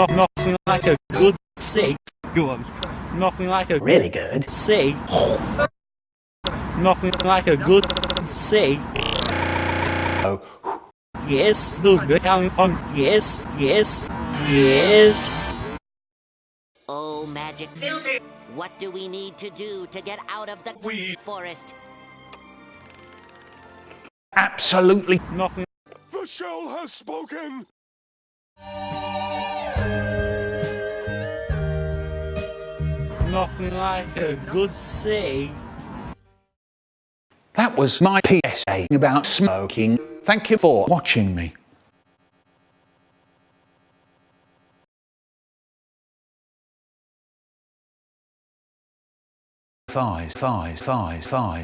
Not, nothing like a good cig. Go. Nothing like a Really good. cig. Nothing like a good cig. Oh. Yes, look, they're coming from. Yes, yes, yes. Oh, magic builder! What do we need to do to get out of the Weed. forest? Absolutely Nothing. The shell has spoken! Nothing like a good cig. That was my PSA about smoking. Thank you for watching me. Thighs, thighs, thighs, thighs.